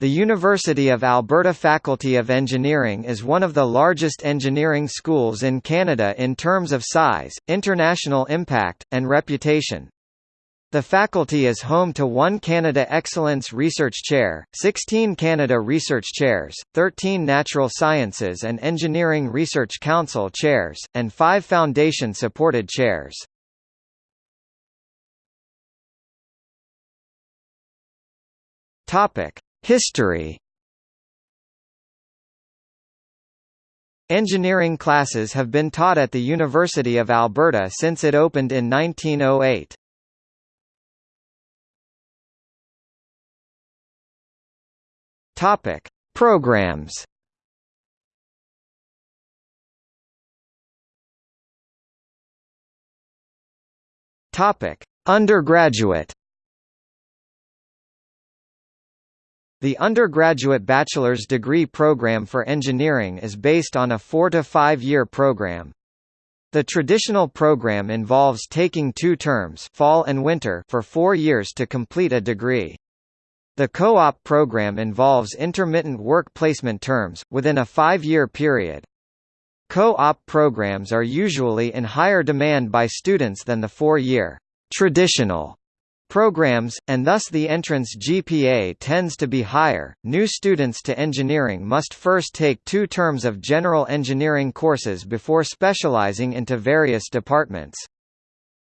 The University of Alberta Faculty of Engineering is one of the largest engineering schools in Canada in terms of size, international impact, and reputation. The faculty is home to one Canada Excellence Research Chair, 16 Canada Research Chairs, 13 Natural Sciences and Engineering Research Council chairs, and five Foundation-supported chairs. Topic. History Engineering classes have been taught at the University of Alberta since it opened in 1908. Topic: Programs. Topic: Undergraduate. The undergraduate bachelor's degree program for engineering is based on a four- to five-year program. The traditional program involves taking two terms fall and winter for four years to complete a degree. The co-op program involves intermittent work placement terms, within a five-year period. Co-op programs are usually in higher demand by students than the four-year traditional programs, and thus the entrance GPA tends to be higher. New students to engineering must first take two terms of general engineering courses before specializing into various departments.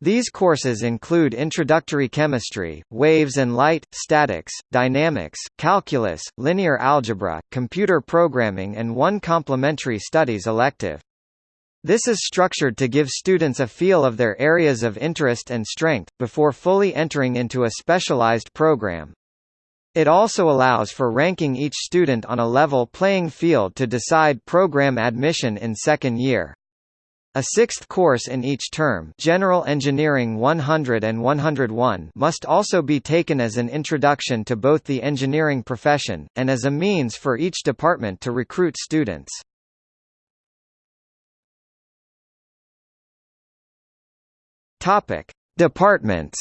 These courses include introductory chemistry, waves and light, statics, dynamics, calculus, linear algebra, computer programming and one complementary studies elective. This is structured to give students a feel of their areas of interest and strength, before fully entering into a specialized program. It also allows for ranking each student on a level playing field to decide program admission in second year. A sixth course in each term General Engineering 100 and 101 must also be taken as an introduction to both the engineering profession, and as a means for each department to recruit students. Topic: Departments.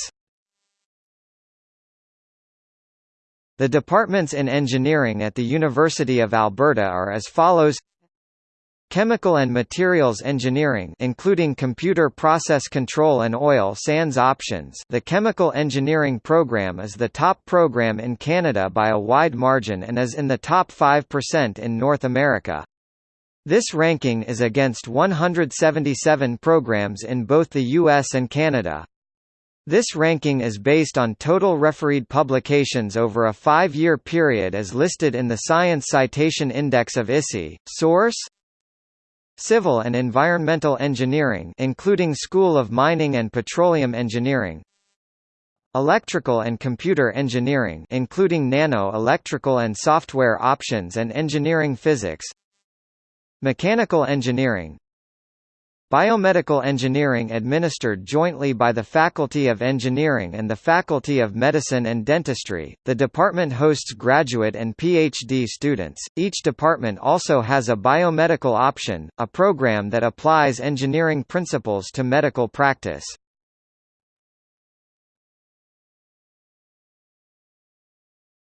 The departments in engineering at the University of Alberta are as follows: Chemical and Materials Engineering including Computer Process Control and Oil Sands Options the Chemical Engineering program is the top program in Canada by a wide margin and is in the top 5% in North America. This ranking is against 177 programs in both the US and Canada. This ranking is based on total refereed publications over a five-year period as listed in the Science Citation Index of ISI. Source Civil and Environmental Engineering including School of Mining and Petroleum Engineering Electrical and Computer Engineering including Nano Electrical and Software Options and Engineering Physics Mechanical engineering Biomedical engineering administered jointly by the Faculty of Engineering and the Faculty of Medicine and Dentistry. The department hosts graduate and PhD students. Each department also has a biomedical option, a program that applies engineering principles to medical practice.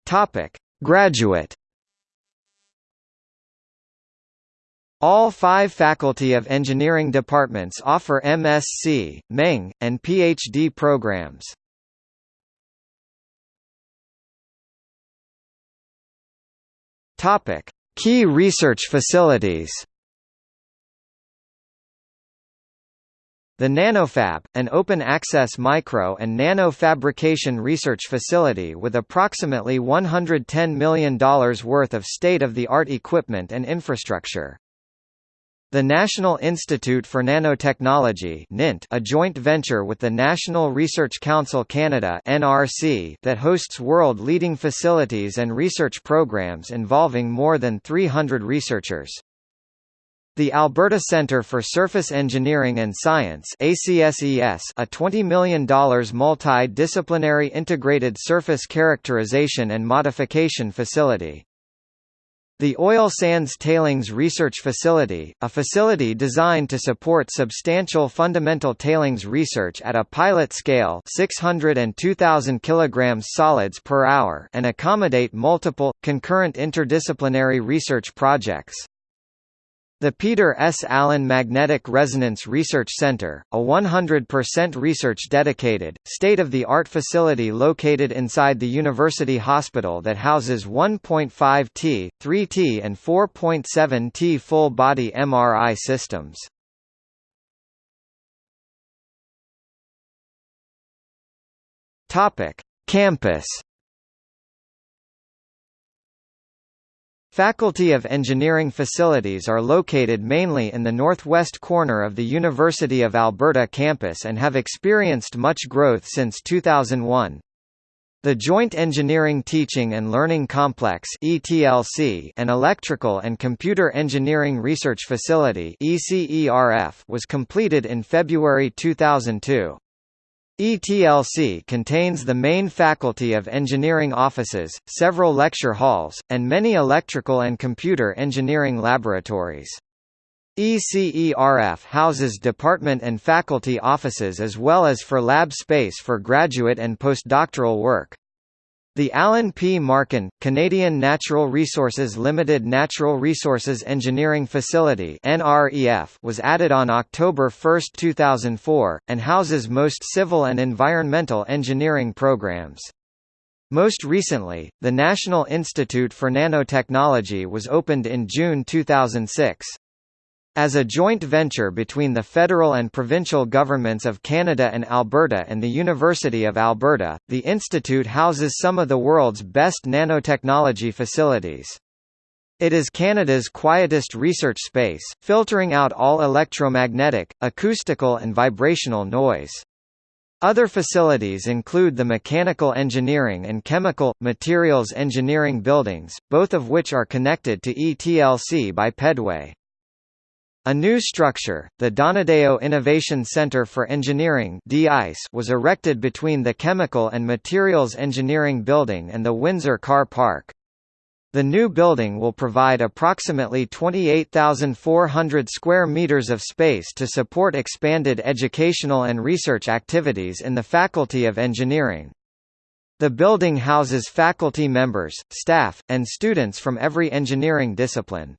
Topic: Graduate All five Faculty of Engineering departments offer MSc, Meng, and PhD programs. Topic: Key research facilities. The NanoFab, an open-access micro and nano fabrication research facility with approximately $110 million worth of state-of-the-art equipment and infrastructure. The National Institute for Nanotechnology NINT, a joint venture with the National Research Council Canada NRC, that hosts world-leading facilities and research programs involving more than 300 researchers. The Alberta Centre for Surface Engineering and Science ACSES, a $20 million multi-disciplinary integrated surface characterization and modification facility. The Oil Sands Tailings Research Facility, a facility designed to support substantial fundamental tailings research at a pilot scale 600 and 2000 kg solids per hour and accommodate multiple, concurrent interdisciplinary research projects. The Peter S. Allen Magnetic Resonance Research Center, a 100% research-dedicated, state-of-the-art facility located inside the University Hospital that houses 1.5 T, 3 T and 4.7 T full-body MRI systems. Campus Faculty of Engineering facilities are located mainly in the northwest corner of the University of Alberta campus and have experienced much growth since 2001. The Joint Engineering Teaching and Learning Complex (ETLC) and Electrical and Computer Engineering Research Facility (ECERF) was completed in February 2002. ETLC contains the main Faculty of Engineering offices, several lecture halls, and many electrical and computer engineering laboratories. ECERF houses department and faculty offices as well as for lab space for graduate and postdoctoral work. The Alan P. Markin, Canadian Natural Resources Limited Natural Resources Engineering Facility was added on October 1, 2004, and houses most civil and environmental engineering programs. Most recently, the National Institute for Nanotechnology was opened in June 2006. As a joint venture between the federal and provincial governments of Canada and Alberta and the University of Alberta, the institute houses some of the world's best nanotechnology facilities. It is Canada's quietest research space, filtering out all electromagnetic, acoustical and vibrational noise. Other facilities include the Mechanical Engineering and Chemical, Materials Engineering buildings, both of which are connected to ETLC by pedway. A new structure, the Donadeo Innovation Center for Engineering was erected between the Chemical and Materials Engineering Building and the Windsor Car Park. The new building will provide approximately 28,400 square meters of space to support expanded educational and research activities in the Faculty of Engineering. The building houses faculty members, staff, and students from every engineering discipline.